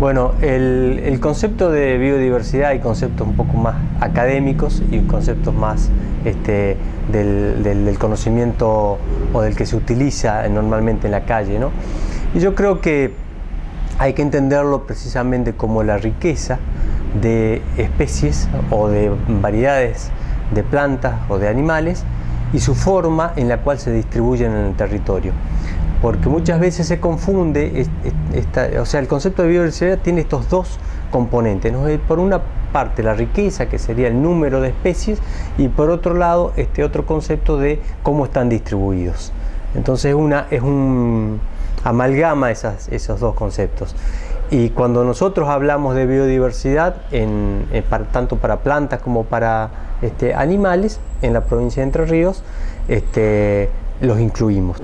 Bueno, el, concepto de biodiversidad hay conceptos un poco más académicos y conceptos más este, del, conocimiento o del que se utiliza normalmente en la calle. ¿no? Y yo creo que hay que entenderlo precisamente como la riqueza de especies o de variedades de plantas o de animales y su forma en la cual se distribuyen en el territorio porque muchas veces se confunde, o sea, el concepto de biodiversidad tiene estos dos componentes, por una parte la riqueza, que sería el número de especies, y por otro lado este otro concepto de cómo están distribuidos. Entonces una, es un amalgama esos dos conceptos. Y cuando nosotros hablamos de biodiversidad, tanto para plantas como para este, animales, en la provincia de Entre Ríos, este, los incluimos.